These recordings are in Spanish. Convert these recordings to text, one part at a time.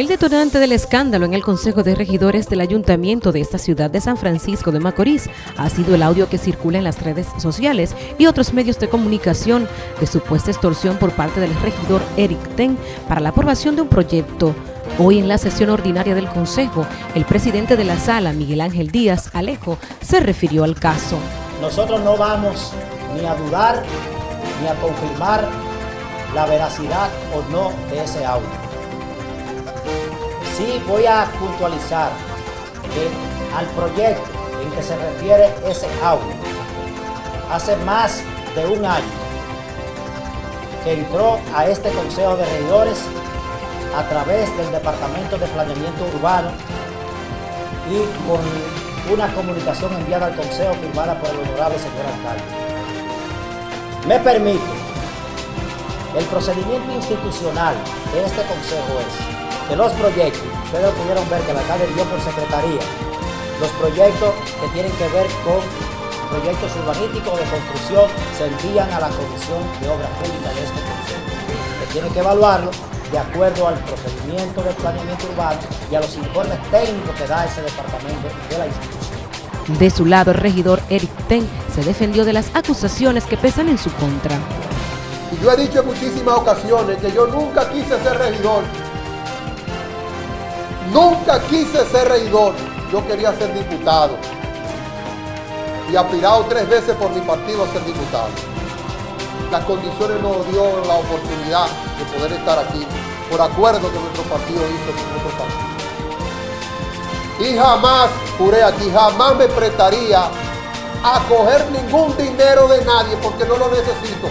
El detonante del escándalo en el Consejo de Regidores del Ayuntamiento de esta ciudad de San Francisco de Macorís ha sido el audio que circula en las redes sociales y otros medios de comunicación de supuesta extorsión por parte del regidor Eric Ten para la aprobación de un proyecto. Hoy en la sesión ordinaria del Consejo, el presidente de la sala, Miguel Ángel Díaz Alejo, se refirió al caso. Nosotros no vamos ni a dudar ni a confirmar la veracidad o no de ese audio Sí voy a puntualizar que al proyecto en que se refiere ese audio, hace más de un año que entró a este Consejo de Regidores a través del Departamento de Planeamiento Urbano y con una comunicación enviada al Consejo firmada por el honorable señor alcalde. Me permite, el procedimiento institucional de este Consejo es de los proyectos, ustedes pudieron ver que la alcalde dio por secretaría los proyectos que tienen que ver con proyectos urbanísticos de construcción se envían a la Comisión de Obras Públicas de este Consejo, que tiene que evaluarlo de acuerdo al procedimiento de planeamiento urbano y a los informes técnicos que da ese departamento de la institución. De su lado, el regidor Eric Ten se defendió de las acusaciones que pesan en su contra. Y yo he dicho en muchísimas ocasiones que yo nunca quise ser regidor Nunca quise ser regidor, yo quería ser diputado. Y aspirado tres veces por mi partido a ser diputado. Las condiciones nos dio la oportunidad de poder estar aquí por acuerdo que nuestro partido hizo con nuestro partido. Y jamás, juré aquí, jamás me prestaría a coger ningún dinero de nadie porque no lo necesito.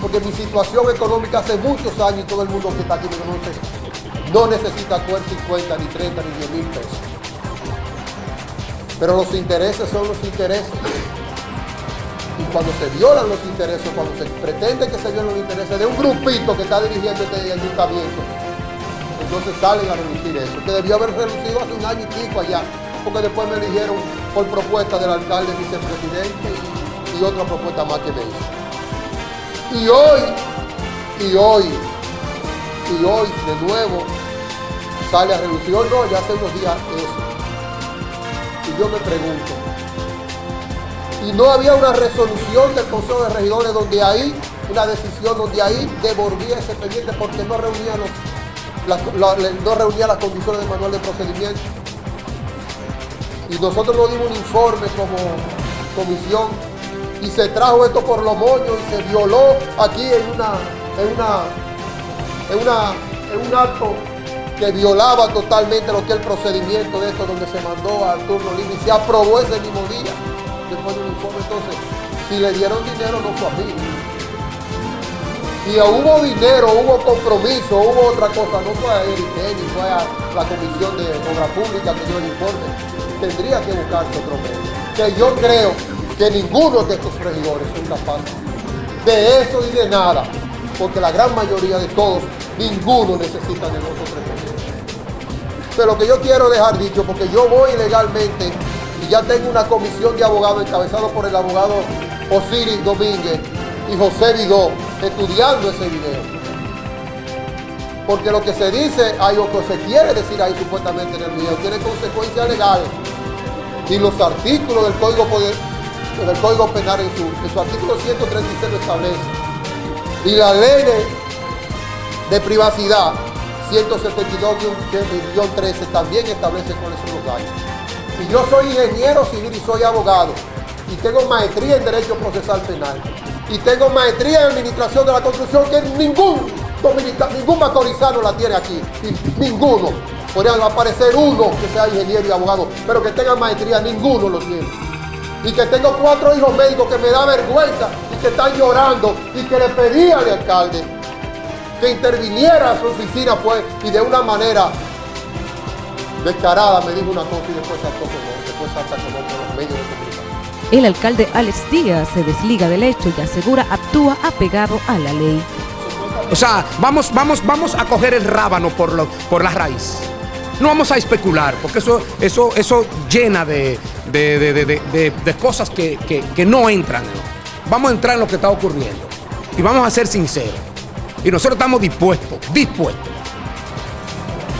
Porque mi situación económica hace muchos años y todo el mundo que está aquí me conoce no necesita coger 50, ni 30, ni 10 mil pesos. Pero los intereses son los intereses. Y cuando se violan los intereses, cuando se pretende que se violen los intereses de un grupito que está dirigiendo este ayuntamiento, entonces salen a reducir eso. Que debió haber reducido hace un año y pico allá, porque después me eligieron por propuesta del alcalde vicepresidente y otra propuesta más que me hizo. Y hoy, y hoy, y hoy de nuevo sale a reducir. no, ya hace unos días eso. Y yo me pregunto, y no había una resolución del Consejo de Regidores donde ahí, una decisión donde ahí devolvía ese pendiente porque no reunía, no reunía las condiciones del manual de procedimiento. Y nosotros nos dimos un informe como comisión y se trajo esto por los moños y se violó aquí en una, en una, en una, en un acto que violaba totalmente lo que es el procedimiento de esto, donde se mandó al turno libre y se aprobó ese mismo día, después de un informe. Entonces, si le dieron dinero, no fue a mí. Si hubo dinero, hubo compromiso, hubo otra cosa, no fue a él ni fue a la Comisión de Obra Pública que dio el informe. Tendría que buscarse otro medio. Que yo creo que ninguno de estos regidores son capaces de eso y de nada, porque la gran mayoría de todos, ninguno necesita de nosotros pero lo que yo quiero dejar dicho, porque yo voy legalmente y ya tengo una comisión de abogados encabezado por el abogado Osiris Domínguez y José Vidó estudiando ese video. Porque lo que se dice, hay o que se quiere decir ahí supuestamente en el video, tiene consecuencias legales. Y los artículos del Código, Código Penal en su, en su artículo 136 lo establece. Y la ley de privacidad 172-13 también establece cuáles son los daños. Y yo soy ingeniero civil y soy abogado. Y tengo maestría en Derecho Procesal Penal. Y tengo maestría en Administración de la Construcción que ningún dominicano, ningún macorizano la tiene aquí. ninguno. Podrían aparecer uno que sea ingeniero y abogado, pero que tenga maestría, ninguno lo tiene. Y que tengo cuatro hijos médicos que me da vergüenza y que están llorando y que le pedí al alcalde que interviniera a su oficina fue y de una manera descarada me dijo una cosa y después saltó con, después salta con otros medios de comunicación. El alcalde Alex Díaz se desliga del hecho y asegura actúa apegado a la ley. O sea, vamos, vamos, vamos a coger el rábano por, lo, por la raíz. No vamos a especular, porque eso, eso, eso llena de, de, cosas que, que no entran. Vamos a entrar en lo que está ocurriendo. Y vamos a ser sinceros. Y nosotros estamos dispuestos, dispuestos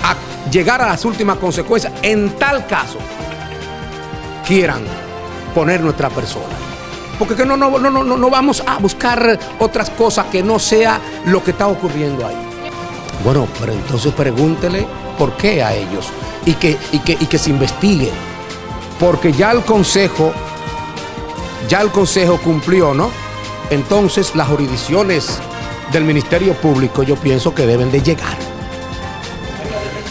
a llegar a las últimas consecuencias, en tal caso quieran poner nuestra persona. Porque que no, no, no, no, no vamos a buscar otras cosas que no sea lo que está ocurriendo ahí. Bueno, pero entonces pregúntele por qué a ellos y que, y que, y que se investigue. Porque ya el Consejo, ya el Consejo cumplió, ¿no? Entonces las jurisdicciones del Ministerio Público yo pienso que deben de llegar.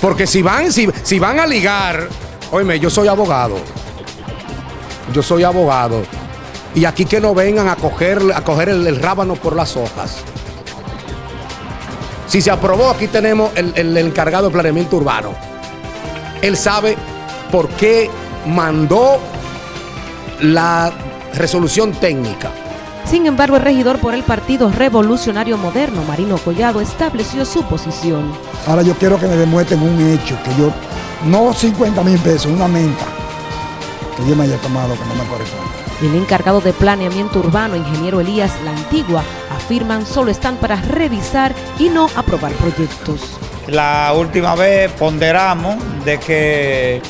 Porque si van, si, si van a ligar, oíme, yo soy abogado. Yo soy abogado. Y aquí que no vengan a coger, a coger el, el rábano por las hojas. Si se aprobó, aquí tenemos el, el, el encargado de planeamiento urbano. Él sabe por qué mandó la resolución técnica. Sin embargo, el regidor por el Partido Revolucionario Moderno, Marino Collado, estableció su posición. Ahora yo quiero que me demuestren un hecho, que yo, no 50 mil pesos, una menta, que yo me haya tomado que no me corresponde. El encargado de planeamiento urbano, ingeniero Elías La Antigua, afirman solo están para revisar y no aprobar proyectos. La última vez ponderamos de que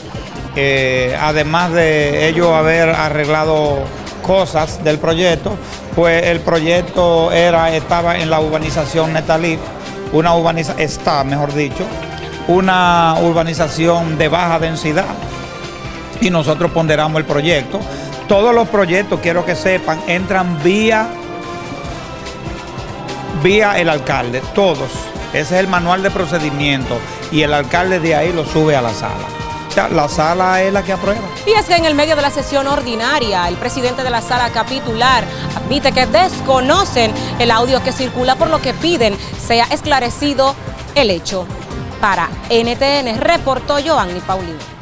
eh, además de ellos haber arreglado cosas del proyecto, pues el proyecto era, estaba en la urbanización Netalí, una urbanización, está mejor dicho, una urbanización de baja densidad y nosotros ponderamos el proyecto. Todos los proyectos, quiero que sepan, entran vía, vía el alcalde, todos. Ese es el manual de procedimiento y el alcalde de ahí lo sube a la sala. La sala es la que aprueba. Y es que en el medio de la sesión ordinaria, el presidente de la sala capitular admite que desconocen el audio que circula, por lo que piden sea esclarecido el hecho. Para NTN reportó Joanny Paulino.